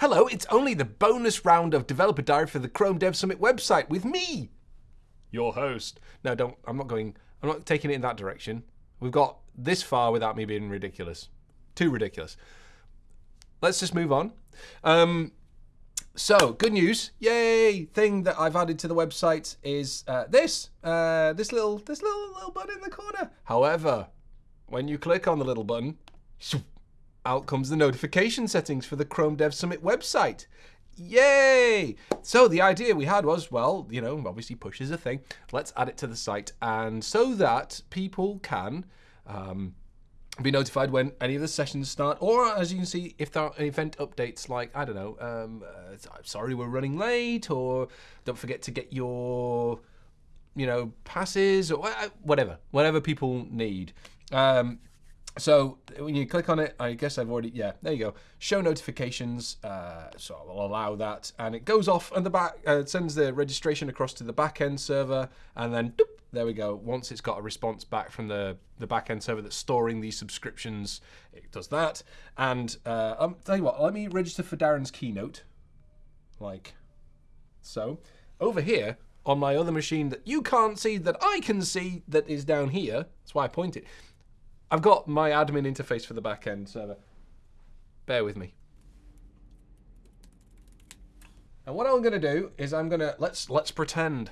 Hello, it's only the bonus round of Developer Diary for the Chrome Dev Summit website with me, your host. No, don't. I'm not going. I'm not taking it in that direction. We've got this far without me being ridiculous. Too ridiculous. Let's just move on. Um, so, good news! Yay! Thing that I've added to the website is uh, this, uh, this little, this little little button in the corner. However, when you click on the little button, out comes the notification settings for the Chrome Dev Summit website. Yay! So the idea we had was, well, you know, obviously push is a thing. Let's add it to the site, and so that people can. Um, be notified when any of the sessions start, or as you can see, if there are event updates like, I don't know, um, uh, sorry we're running late, or don't forget to get your, you know, passes, or whatever, whatever people need. Um, so when you click on it, I guess I've already, yeah, there you go. Show notifications, uh, so I'll allow that. And it goes off and the back, uh, sends the registration across to the backend server. And then, doop, there we go. Once it's got a response back from the, the backend server that's storing these subscriptions, it does that. And uh, um, tell you what, let me register for Darin's keynote, like so. Over here, on my other machine that you can't see, that I can see, that is down here, that's why I point it I've got my admin interface for the backend server. Bear with me. And what I'm going to do is I'm going to let's let's pretend,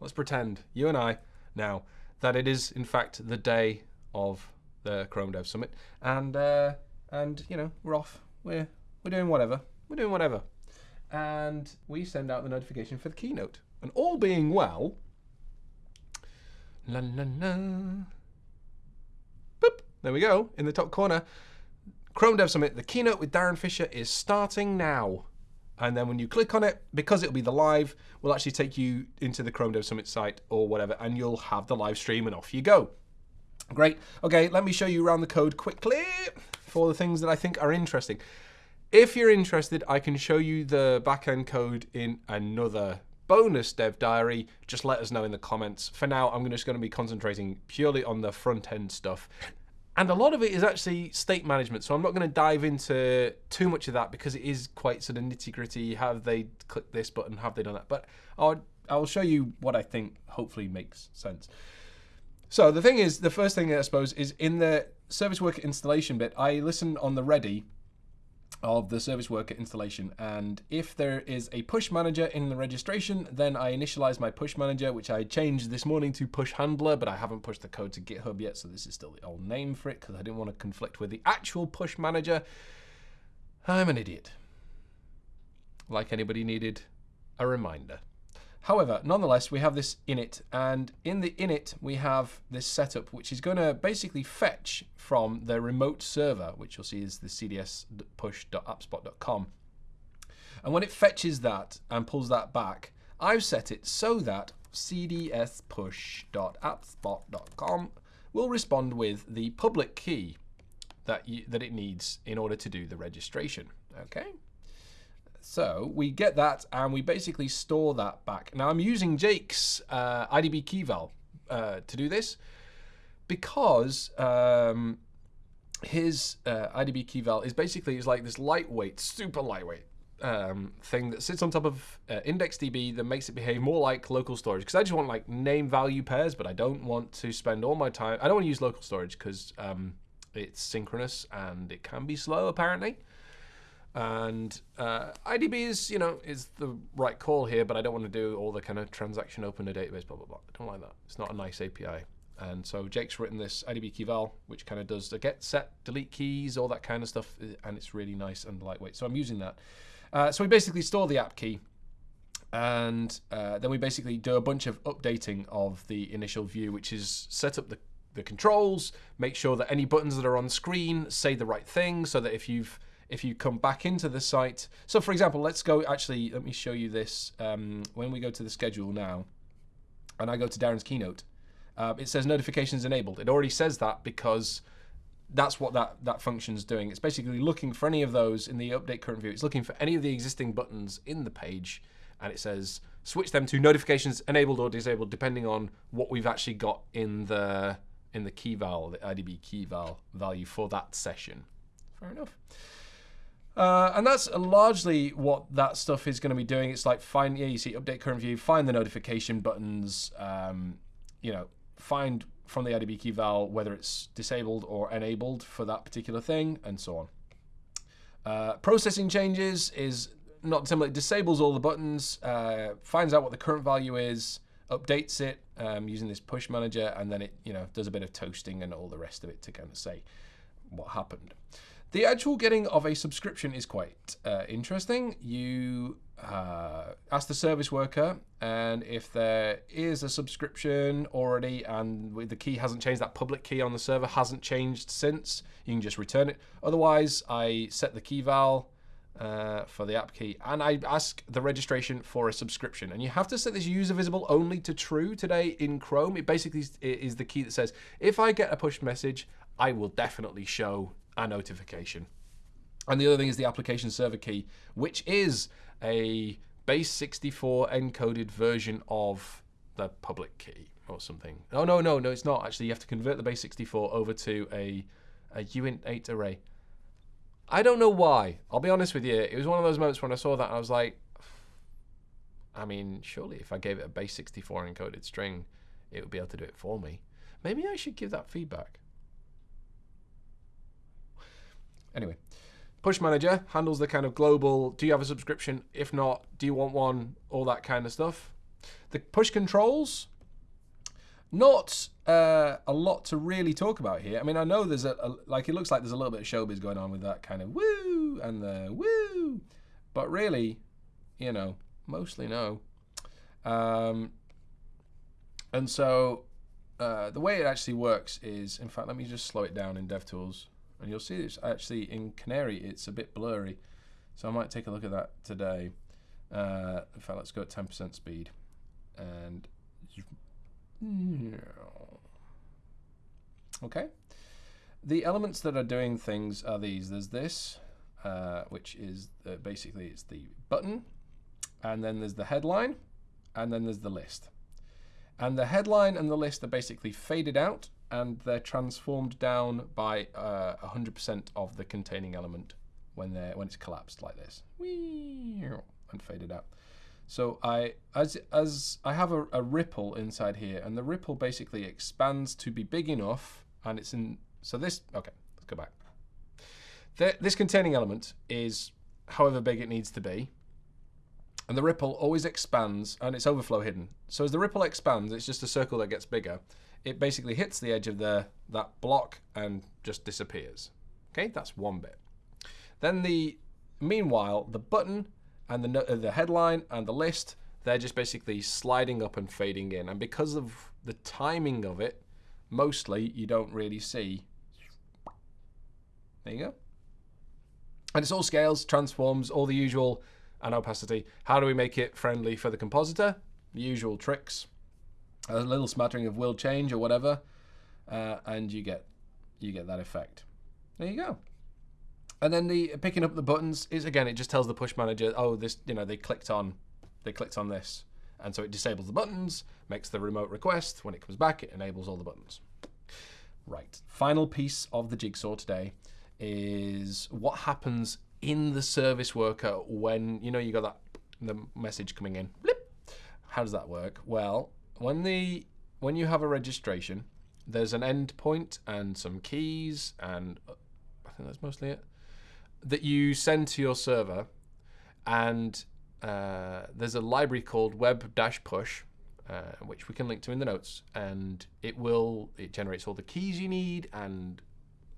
let's pretend you and I now that it is in fact the day of the Chrome Dev Summit, and uh, and you know we're off. We're we're doing whatever. We're doing whatever, and we send out the notification for the keynote. And all being well, la la la. There we go, in the top corner. Chrome Dev Summit, the keynote with Darin Fisher is starting now. And then when you click on it, because it'll be the live, will actually take you into the Chrome Dev Summit site or whatever, and you'll have the live stream and off you go. Great. Okay, let me show you around the code quickly for the things that I think are interesting. If you're interested, I can show you the backend code in another bonus dev diary. Just let us know in the comments. For now, I'm just going to be concentrating purely on the front end stuff. And a lot of it is actually state management. So I'm not going to dive into too much of that because it is quite sort of nitty gritty. Have they clicked this button? Have they done that? But I'll, I'll show you what I think hopefully makes sense. So the thing is, the first thing I suppose is in the service worker installation bit, I listen on the ready of the service worker installation. And if there is a push manager in the registration, then I initialize my push manager, which I changed this morning to push handler, but I haven't pushed the code to GitHub yet. So this is still the old name for it because I didn't want to conflict with the actual push manager. I'm an idiot. Like anybody needed a reminder. However, nonetheless, we have this init, and in the init, we have this setup, which is going to basically fetch from the remote server, which you'll see is the cds push.appspot.com. And when it fetches that and pulls that back, I've set it so that cds push.appspot.com will respond with the public key that, you, that it needs in order to do the registration. Okay. So we get that and we basically store that back. Now I'm using Jake's uh, IDB keyval uh, to do this because um, his uh, IDB keyval is basically is like this lightweight, super lightweight um, thing that sits on top of uh, IndexedDB that makes it behave more like local storage. Because I just want like name value pairs, but I don't want to spend all my time. I don't want to use local storage because um, it's synchronous and it can be slow apparently. And uh, IDB is, you know, is the right call here, but I don't want to do all the kind of transaction open a database, blah, blah, blah. I don't like that. It's not a nice API. And so Jake's written this IDB keyval, which kind of does the get, set, delete keys, all that kind of stuff, uh, and it's really nice and lightweight. So I'm using that. Uh, so we basically store the app key, and uh, then we basically do a bunch of updating of the initial view, which is set up the, the controls, make sure that any buttons that are on screen say the right thing, so that if you've if you come back into the site. So for example, let's go, actually, let me show you this. Um, when we go to the schedule now, and I go to Darin's keynote, uh, it says notifications enabled. It already says that because that's what that, that function's doing. It's basically looking for any of those in the update current view. It's looking for any of the existing buttons in the page, and it says switch them to notifications enabled or disabled, depending on what we've actually got in the in the key val, the IDB key val value for that session. Fair enough. Uh, and that's largely what that stuff is going to be doing. It's like find, yeah, you see update current view, find the notification buttons, um, you know, find from the IDB key val whether it's disabled or enabled for that particular thing, and so on. Uh, processing changes is not similar. It disables all the buttons, uh, finds out what the current value is, updates it um, using this push manager, and then it you know does a bit of toasting and all the rest of it to kind of say what happened. The actual getting of a subscription is quite uh, interesting. You uh, ask the service worker, and if there is a subscription already and the key hasn't changed, that public key on the server hasn't changed since, you can just return it. Otherwise, I set the key val uh, for the app key and I ask the registration for a subscription. And you have to set this user visible only to true today in Chrome. It basically is the key that says if I get a push message, I will definitely show a notification. And the other thing is the application server key, which is a base 64 encoded version of the public key or something. Oh, no, no, no, it's not. Actually, you have to convert the base 64 over to a, a uint8 array. I don't know why. I'll be honest with you. It was one of those moments when I saw that I was like, I mean, surely if I gave it a base 64 encoded string, it would be able to do it for me. Maybe I should give that feedback. Anyway, Push Manager handles the kind of global, do you have a subscription? If not, do you want one? All that kind of stuff. The push controls, not uh, a lot to really talk about here. I mean, I know there's a, a, like, it looks like there's a little bit of showbiz going on with that kind of woo and the woo, but really, you know, mostly no. Um, and so uh, the way it actually works is, in fact, let me just slow it down in DevTools. And you'll see it's actually in Canary, it's a bit blurry. So I might take a look at that today. Uh, in fact, let's go at 10% speed. And okay. The elements that are doing things are these. There's this, uh, which is the, basically it's the button, and then there's the headline, and then there's the list. And the headline and the list are basically faded out and they're transformed down by 100% uh, of the containing element when they're when it's collapsed like this and faded out. So I as as I have a, a, ripple inside here, and the ripple basically expands to be big enough, and it's in. So this okay, let's go back. The, this containing element is however big it needs to be, and the ripple always expands, and it's overflow hidden. So as the ripple expands, it's just a circle that gets bigger it basically hits the edge of the that block and just disappears. Okay, that's one bit. Then the meanwhile, the button and the uh, the headline and the list, they're just basically sliding up and fading in. And because of the timing of it, mostly you don't really see. There you go. And it's all scales, transforms, all the usual and opacity. How do we make it friendly for the compositor? The usual tricks a little smattering of will change or whatever, uh, and you get you get that effect. There you go. And then the picking up the buttons is again it just tells the push manager, oh this you know they clicked on they clicked on this, and so it disables the buttons, makes the remote request. When it comes back, it enables all the buttons. Right. Final piece of the jigsaw today is what happens in the service worker when you know you got that the message coming in. Blip. How does that work? Well, when the when you have a registration, there's an endpoint and some keys, and uh, I think that's mostly it, that you send to your server, and uh, there's a library called web-push, uh, which we can link to in the notes, and it will it generates all the keys you need and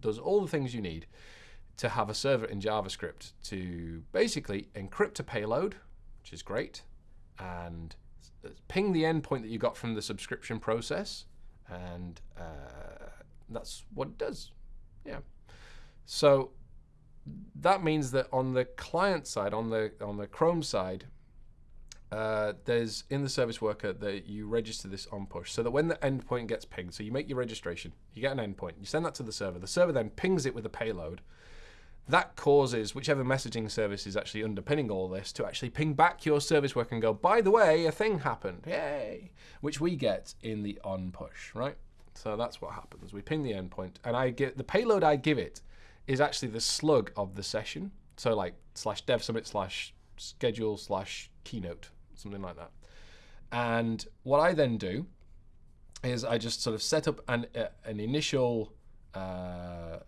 does all the things you need to have a server in JavaScript to basically encrypt a payload, which is great, and ping the endpoint that you got from the subscription process, and uh, that's what it does. Yeah. So that means that on the client side, on the on the Chrome side, uh, there's in the service worker that you register this on push so that when the endpoint gets pinged, so you make your registration, you get an endpoint, you send that to the server, the server then pings it with a payload, that causes whichever messaging service is actually underpinning all this to actually ping back your service worker and go, by the way, a thing happened, yay, which we get in the on push, right? So that's what happens. We ping the endpoint, and I get the payload I give it is actually the slug of the session. So like slash dev summit slash schedule slash keynote, something like that. And what I then do is I just sort of set up an uh, an initial uh,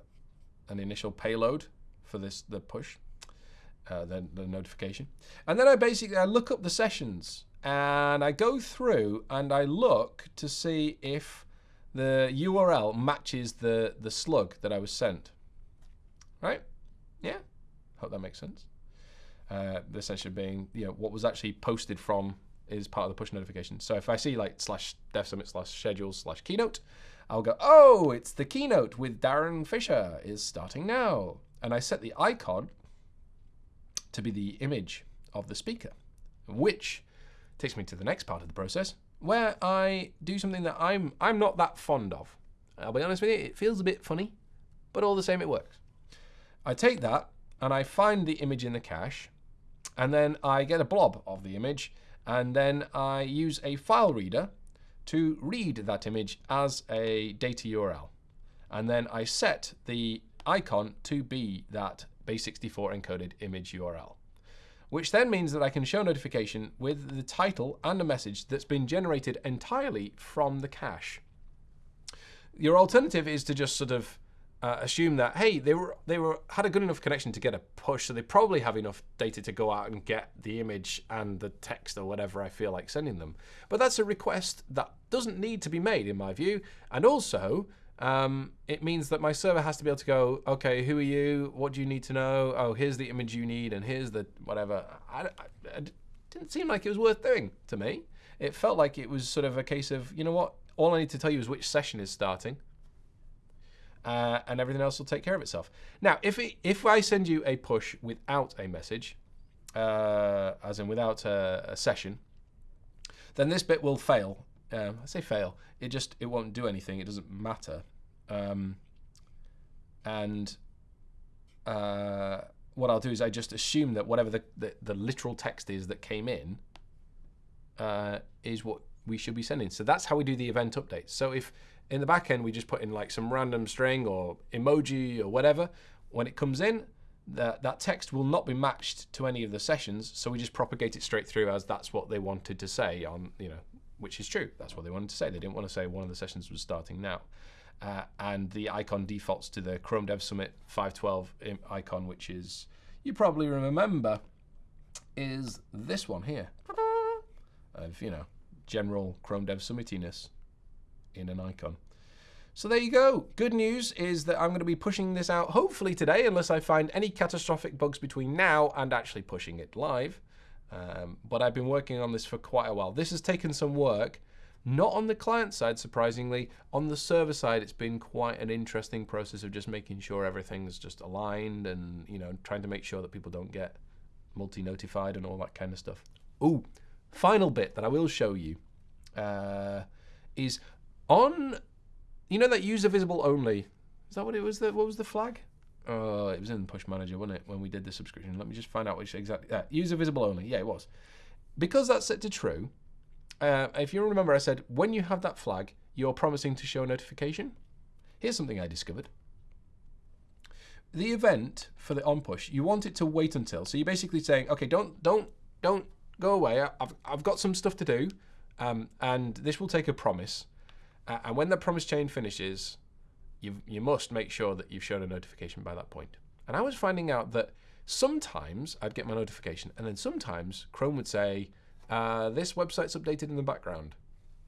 an initial payload for this the push, uh, the, the notification, and then I basically I look up the sessions and I go through and I look to see if the URL matches the the slug that I was sent. Right? Yeah. Hope that makes sense. Uh, the session being you know what was actually posted from is part of the push notification. So if I see like slash dev summit slash schedule slash keynote, I'll go, oh, it's the keynote with Darin Fisher is starting now. And I set the icon to be the image of the speaker, which takes me to the next part of the process where I do something that I'm I'm not that fond of. I'll be honest with you, it feels a bit funny, but all the same it works. I take that and I find the image in the cache and then I get a blob of the image and then I use a file reader to read that image as a data URL. And then I set the icon to be that base64 encoded image URL, which then means that I can show notification with the title and a message that's been generated entirely from the cache. Your alternative is to just sort of uh, assume that hey they were they were had a good enough connection to get a push so they probably have enough data to go out and get the image and the text or whatever I feel like sending them but that's a request that doesn't need to be made in my view and also um, it means that my server has to be able to go okay who are you what do you need to know oh here's the image you need and here's the whatever I, I, didn't seem like it was worth doing to me it felt like it was sort of a case of you know what all I need to tell you is which session is starting uh, and everything else will take care of itself. Now, if it, if I send you a push without a message, uh, as in without a, a, session, then this bit will fail. Um, I say fail. It just it won't do anything. It doesn't matter. Um, and uh, what I'll do is I just assume that whatever the, the, the literal text is that came in uh, is what we should be sending. So that's how we do the event updates. So if in the back end, we just put in like some random string or emoji or whatever. When it comes in, that, that text will not be matched to any of the sessions, so we just propagate it straight through as that's what they wanted to say on, you know, which is true. That's what they wanted to say. They didn't want to say one of the sessions was starting now. Uh, and the icon defaults to the Chrome Dev Summit 512 icon, which is, you probably remember, is this one here. Of, you know, general Chrome Dev Summitiness in an icon. So there you go. Good news is that I'm going to be pushing this out hopefully today, unless I find any catastrophic bugs between now and actually pushing it live. Um, but I've been working on this for quite a while. This has taken some work, not on the client side, surprisingly. On the server side, it's been quite an interesting process of just making sure everything's just aligned and, you know, trying to make sure that people don't get multi-notified and all that kind of stuff. Ooh, final bit that I will show you uh, is on, you know that user visible only. Is that what it was? The, what was the flag? Oh, it was in Push Manager, wasn't it, when we did the subscription? Let me just find out which exactly. Yeah, user visible only. Yeah, it was. Because that's set to true, uh, if you remember, I said when you have that flag, you're promising to show a notification. Here's something I discovered. The event for the on push, you want it to wait until. So you're basically saying, okay, don't don't don't go away. I've I've got some stuff to do, um, and this will take a promise. Uh, and when the promise chain finishes, you, you must make sure that you've shown a notification by that point. And I was finding out that sometimes I'd get my notification, and then sometimes Chrome would say, uh, this website's updated in the background,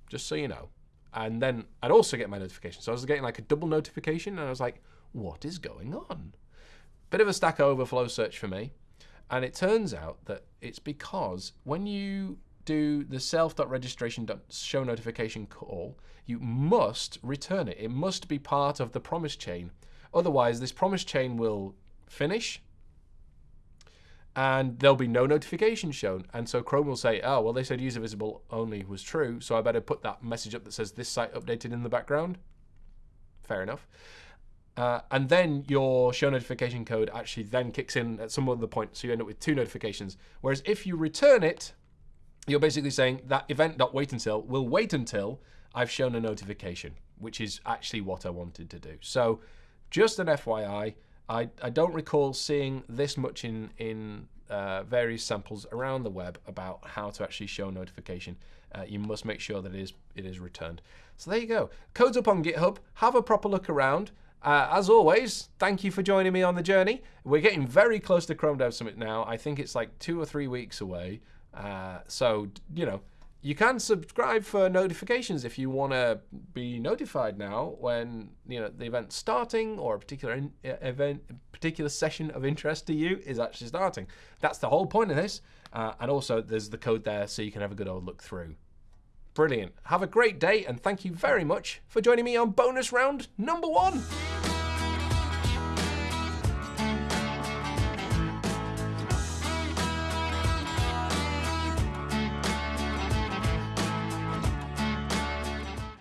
just so you know. And then I'd also get my notification. So I was getting like a double notification, and I was like, what is going on? Bit of a Stack Overflow search for me. And it turns out that it's because when you do the self.registration.show notification call, you must return it. It must be part of the promise chain. Otherwise, this promise chain will finish and there'll be no notification shown. And so Chrome will say, oh, well, they said user visible only was true, so I better put that message up that says this site updated in the background. Fair enough. Uh, and then your show notification code actually then kicks in at some other point, so you end up with two notifications. Whereas if you return it, you're basically saying that event.wait until will wait until I've shown a notification, which is actually what I wanted to do. So just an FYI, I, I don't recall seeing this much in in uh, various samples around the web about how to actually show notification. Uh, you must make sure that it is it is returned. So there you go. Code's up on GitHub. Have a proper look around. Uh, as always, thank you for joining me on the journey. We're getting very close to Chrome Dev Summit now. I think it's like two or three weeks away. Uh, so, you know, you can subscribe for notifications if you want to be notified now when you know the event's starting or a particular in, event, particular session of interest to you is actually starting. That's the whole point of this. Uh, and also, there's the code there so you can have a good old look through. Brilliant. Have a great day, and thank you very much for joining me on bonus round number one.